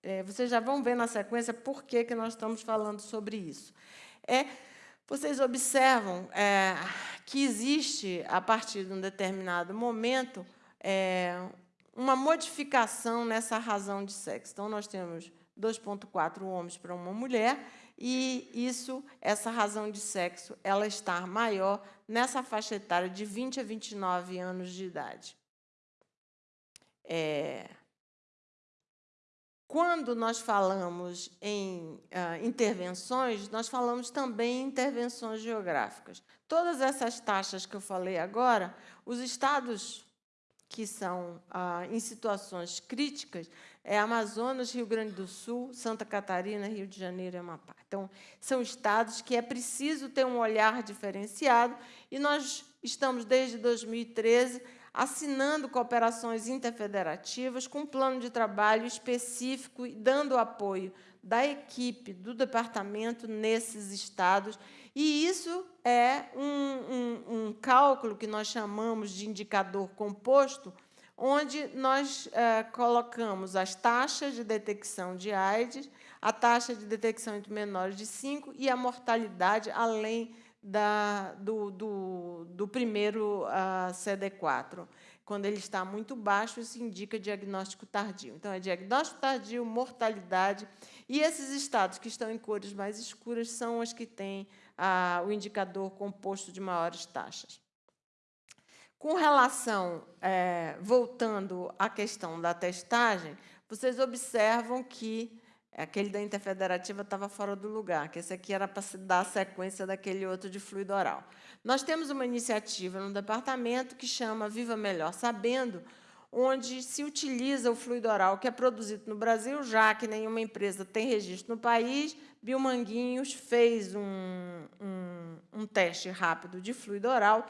é, vocês já vão ver na sequência por que, que nós estamos falando sobre isso. É, vocês observam é, que existe, a partir de um determinado momento, é, uma modificação nessa razão de sexo. Então, nós temos 2,4 homens para uma mulher, e isso, essa razão de sexo, ela está maior nessa faixa etária de 20 a 29 anos de idade. É, quando nós falamos em uh, intervenções, nós falamos também em intervenções geográficas. Todas essas taxas que eu falei agora, os estados que são ah, em situações críticas, é Amazonas, Rio Grande do Sul, Santa Catarina, Rio de Janeiro e Amapá. Então, são estados que é preciso ter um olhar diferenciado, e nós estamos, desde 2013, assinando cooperações interfederativas com um plano de trabalho específico e dando apoio da equipe do departamento nesses estados E isso é um, um, um cálculo que nós chamamos de indicador composto, onde nós é, colocamos as taxas de detecção de AIDS, a taxa de detecção entre menores de 5 e a mortalidade além da, do, do, do primeiro uh, CD4. Quando ele está muito baixo, isso indica diagnóstico tardio. Então, é diagnóstico tardio, mortalidade. E esses estados que estão em cores mais escuras são os que têm ah, o indicador composto de maiores taxas. Com relação, é, voltando à questão da testagem, vocês observam que aquele da interfederativa estava fora do lugar, que esse aqui era para dar a sequência daquele outro de fluido oral. Nós temos uma iniciativa no departamento que chama Viva Melhor Sabendo, onde se utiliza o fluido oral que é produzido no Brasil, já que nenhuma empresa tem registro no país. Biomanguinhos fez um, um, um teste rápido de fluido oral,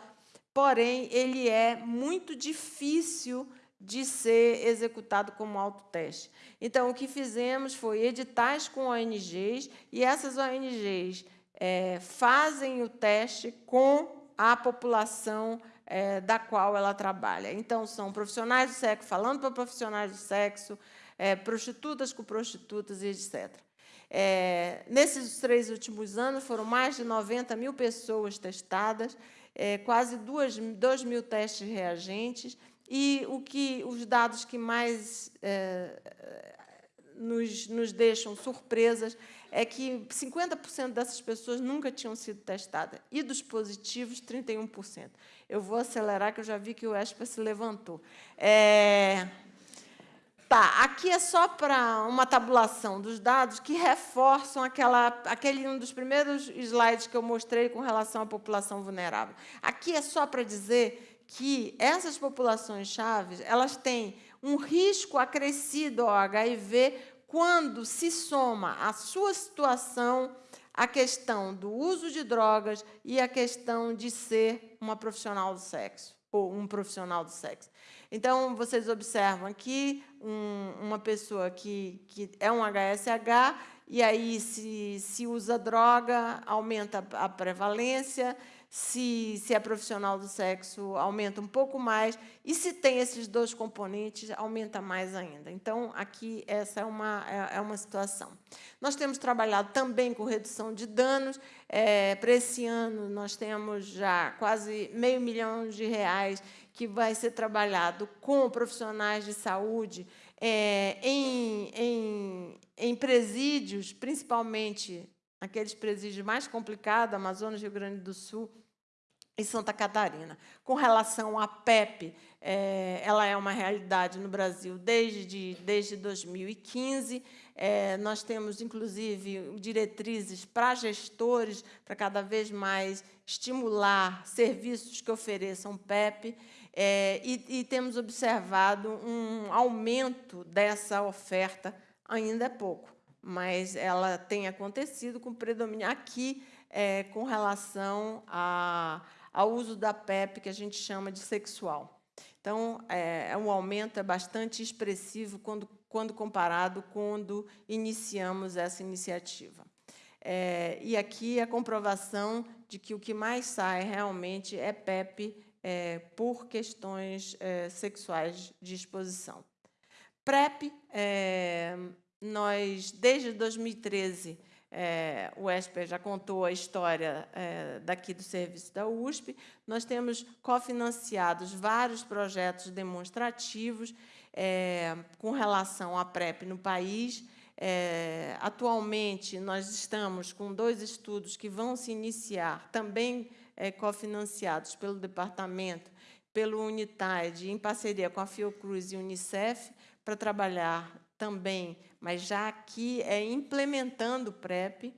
porém, ele é muito difícil de ser executado como autoteste. Então, o que fizemos foi editais com ONGs, e essas ONGs é, fazem o teste com a população é, da qual ela trabalha. Então, são profissionais do sexo falando para profissionais do sexo, é, prostitutas com prostitutas e etc. É, nesses três últimos anos, foram mais de 90 mil pessoas testadas, é, quase 2 mil testes reagentes, e o que os dados que mais é, nos, nos deixam surpresas é que 50% dessas pessoas nunca tinham sido testadas, e dos positivos, 31%. Eu vou acelerar, que eu já vi que o ESPA se levantou. É... Tá, aqui é só para uma tabulação dos dados que reforçam aquela, aquele um dos primeiros slides que eu mostrei com relação à população vulnerável. Aqui é só para dizer que essas populações chaves elas têm um risco acrescido ao HIV quando se soma a sua situação a questão do uso de drogas e a questão de ser uma profissional do sexo, ou um profissional do sexo. Então, vocês observam aqui um, uma pessoa que, que é um HSH, e aí, se, se usa droga, aumenta a prevalência, se, se é profissional do sexo, aumenta um pouco mais, e se tem esses dois componentes, aumenta mais ainda. Então, aqui, essa é uma, é, é uma situação. Nós temos trabalhado também com redução de danos. É, para esse ano, nós temos já quase meio milhão de reais que vai ser trabalhado com profissionais de saúde é, em, em, em presídios, principalmente aqueles presídios mais complicados, Amazonas, Rio Grande do Sul, em Santa Catarina. Com relação à PEP, é, ela é uma realidade no Brasil desde, desde 2015. É, nós temos, inclusive, diretrizes para gestores, para cada vez mais estimular serviços que ofereçam PEP, é, e, e temos observado um aumento dessa oferta, ainda é pouco, mas ela tem acontecido com predomínio aqui, é, com relação a ao uso da PEP, que a gente chama de sexual. Então, é, é, um aumento é bastante expressivo quando, quando comparado quando iniciamos essa iniciativa. É, e aqui a comprovação de que o que mais sai realmente é PEP é, por questões é, sexuais de exposição. PrEP, é, nós, desde 2013, é, o ESPER já contou a história é, daqui do serviço da USP. Nós temos cofinanciados vários projetos demonstrativos é, com relação à PrEP no país. É, atualmente, nós estamos com dois estudos que vão se iniciar, também é, cofinanciados pelo departamento, pelo Unitide, em parceria com a Fiocruz e Unicef, para trabalhar também, mas já aqui é implementando o PrEP.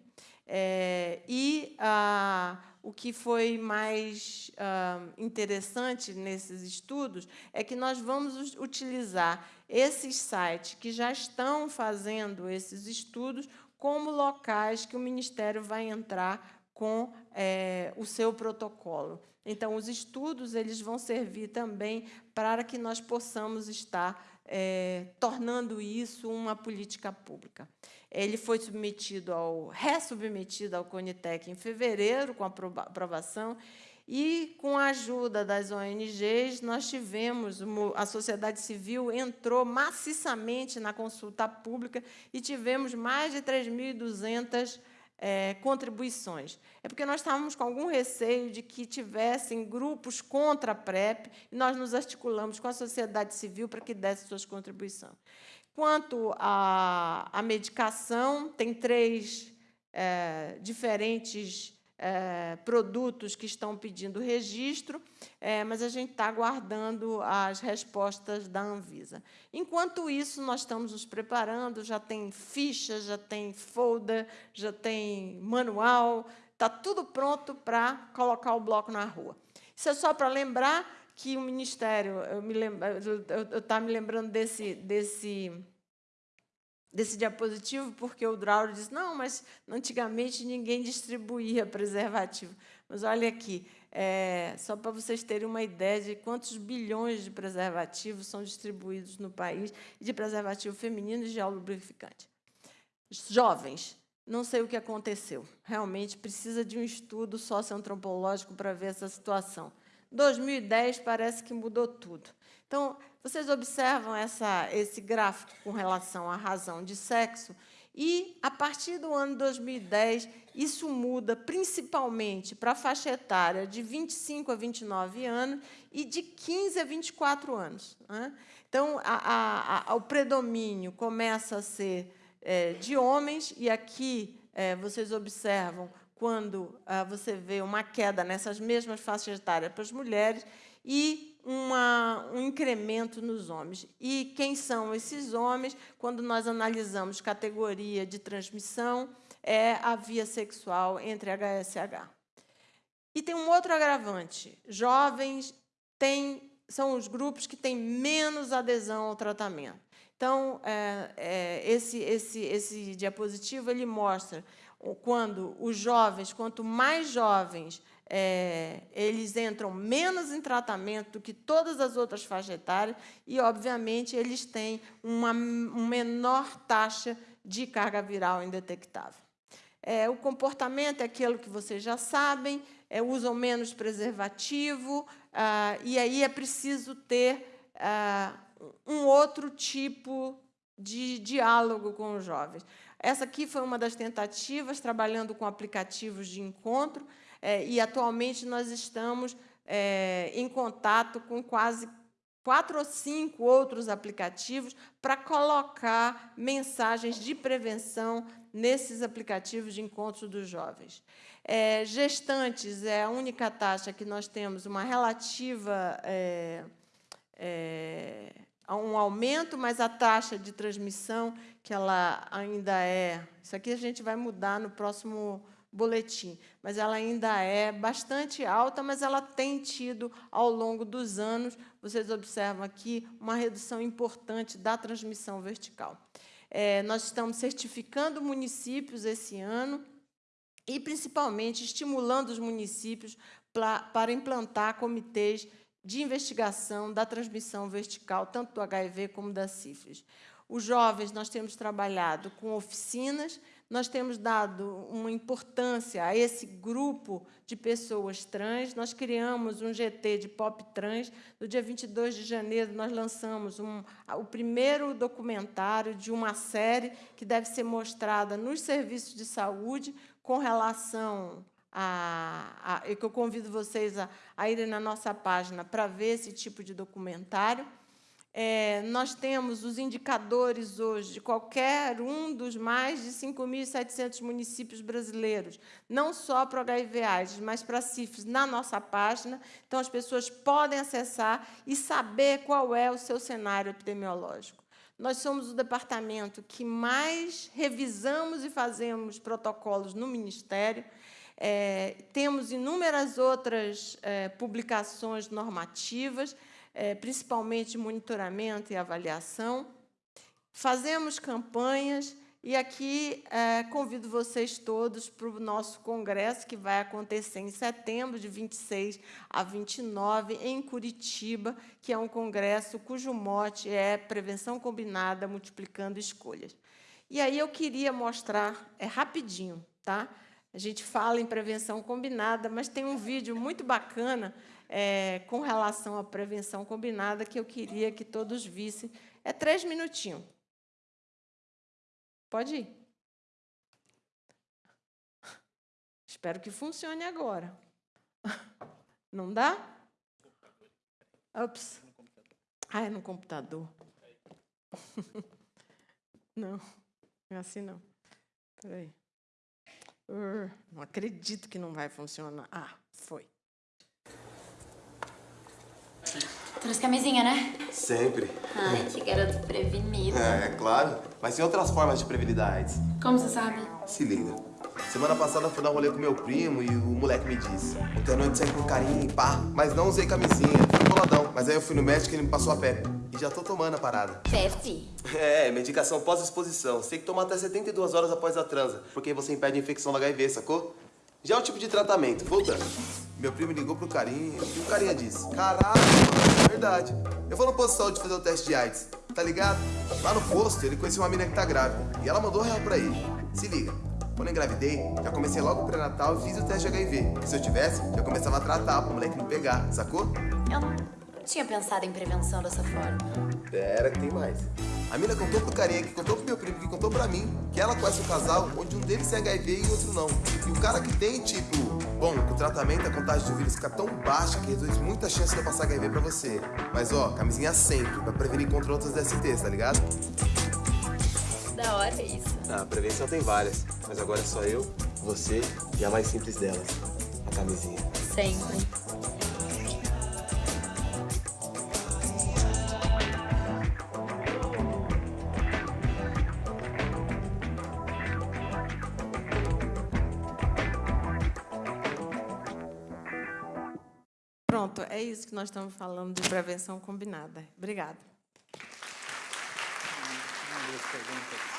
É, e ah, o que foi mais ah, interessante nesses estudos é que nós vamos utilizar esses sites que já estão fazendo esses estudos como locais que o Ministério vai entrar com é, o seu protocolo. Então, os estudos eles vão servir também para que nós possamos estar é, tornando isso uma política pública. Ele foi submetido ao, ressubmetido ao CONITEC em fevereiro, com a aprovação, e, com a ajuda das ONGs, nós tivemos, a sociedade civil entrou maciçamente na consulta pública e tivemos mais de 3.200 é, contribuições. É porque nós estávamos com algum receio de que tivessem grupos contra a PrEP, e nós nos articulamos com a sociedade civil para que desse suas contribuições. Quanto à, à medicação, tem três é, diferentes é, produtos que estão pedindo registro, é, mas a gente está aguardando as respostas da Anvisa. Enquanto isso, nós estamos nos preparando, já tem ficha, já tem folder, já tem manual, está tudo pronto para colocar o bloco na rua. Isso é só para lembrar que o Ministério, eu me, me lembrando desse, desse desse diapositivo, porque o Drauro disse, não, mas antigamente ninguém distribuía preservativo. Mas olha aqui, é, só para vocês terem uma ideia de quantos bilhões de preservativos são distribuídos no país, de preservativo feminino e gel lubrificante. Jovens, não sei o que aconteceu. Realmente precisa de um estudo socioantropológico para ver essa situação. 2010 parece que mudou tudo. Então, vocês observam essa, esse gráfico com relação à razão de sexo, e, a partir do ano 2010, isso muda principalmente para a faixa etária de 25 a 29 anos e de 15 a 24 anos. Né? Então, a, a, o predomínio começa a ser é, de homens, e aqui é, vocês observam quando ah, você vê uma queda nessas mesmas faixas etárias para as mulheres e uma, um incremento nos homens. E quem são esses homens? Quando nós analisamos categoria de transmissão, é a via sexual entre HSH. E tem um outro agravante. Jovens têm, são os grupos que têm menos adesão ao tratamento. Então, é, é, esse, esse, esse diapositivo ele mostra quando os jovens, quanto mais jovens, é, eles entram menos em tratamento do que todas as outras faixas etárias e, obviamente, eles têm uma, uma menor taxa de carga viral indetectável. É, o comportamento é aquilo que vocês já sabem, é, usam menos preservativo, ah, e aí é preciso ter ah, um outro tipo de diálogo com os jovens. Essa aqui foi uma das tentativas, trabalhando com aplicativos de encontro, é, e atualmente nós estamos é, em contato com quase quatro ou cinco outros aplicativos para colocar mensagens de prevenção nesses aplicativos de encontro dos jovens. É, gestantes é a única taxa que nós temos uma relativa é, é, um aumento, mas a taxa de transmissão, que ela ainda é... Isso aqui a gente vai mudar no próximo boletim, mas ela ainda é bastante alta, mas ela tem tido, ao longo dos anos, vocês observam aqui, uma redução importante da transmissão vertical. É, nós estamos certificando municípios esse ano e, principalmente, estimulando os municípios pra, para implantar comitês de investigação da transmissão vertical, tanto do HIV como da sífilis. Os jovens, nós temos trabalhado com oficinas, nós temos dado uma importância a esse grupo de pessoas trans, nós criamos um GT de pop trans, no dia 22 de janeiro nós lançamos um, o primeiro documentário de uma série que deve ser mostrada nos serviços de saúde com relação a, a, que eu convido vocês a, a irem na nossa página para ver esse tipo de documentário. É, nós temos os indicadores hoje de qualquer um dos mais de 5.700 municípios brasileiros, não só para o HIV/AIDS, mas para sífilis, na nossa página. Então, as pessoas podem acessar e saber qual é o seu cenário epidemiológico. Nós somos o departamento que mais revisamos e fazemos protocolos no Ministério. É, temos inúmeras outras é, publicações normativas, é, principalmente monitoramento e avaliação. Fazemos campanhas E aqui é, convido vocês todos para o nosso congresso, que vai acontecer em setembro, de 26 a 29, em Curitiba, que é um congresso cujo mote é Prevenção Combinada Multiplicando Escolhas. E aí eu queria mostrar, é rapidinho, tá? A gente fala em prevenção combinada, mas tem um vídeo muito bacana é, com relação à prevenção combinada que eu queria que todos vissem. É três minutinhos. Pode ir. Espero que funcione agora. Não dá? Ups. Ah, é no computador. Não, é assim não. Espera aí. Não acredito que não vai funcionar. Ah, foi. Trouxe camisinha, né? Sempre. Ai, que garoto prevenido. É, é claro. Mas tem outras formas de prevenir da AIDS. Como você sabe? Se liga. Semana passada fui dar um rolê com meu primo e o moleque me disse Ontem à noite saí com carinho, pá, mas não usei camisinha, fui boladão. Mas aí eu fui no médico e ele me passou a PEP. E já tô tomando a parada. PEP? É, medicação pós-exposição. Você tem que tomar até 72 horas após a transa, porque você impede a infecção do HIV, sacou? Já é o tipo de tratamento. Voltando. Meu primo ligou pro carinha e o carinha disse Caralho, é verdade. Eu vou no posto de saúde fazer o teste de AIDS, tá ligado? Lá no posto, ele conheceu uma menina que tá grávida. E ela mandou real pra ele. Se liga. Quando eu engravidei, já comecei logo o pré-natal e fiz o teste de HIV. Se eu tivesse, já começava a tratar pro moleque não pegar, sacou? Eu não tinha pensado em prevenção dessa forma. Pera que tem mais. A mina contou pro carinha, que contou pro meu primo, que contou pra mim, que ela conhece um casal onde um deles tem HIV e o outro não. E o cara que tem, tipo, bom, com o tratamento a contagem do vírus fica tão baixa que reduz muita chance de eu passar HIV pra você. Mas ó, camisinha sempre, pra prevenir contra outras DSTs, tá ligado? Da hora isso. Ah, prevenção tem várias, mas agora é só eu, você e a mais simples delas, a camisinha. Sempre. Isso que nós estamos falando de prevenção combinada. Obrigada. Tirar.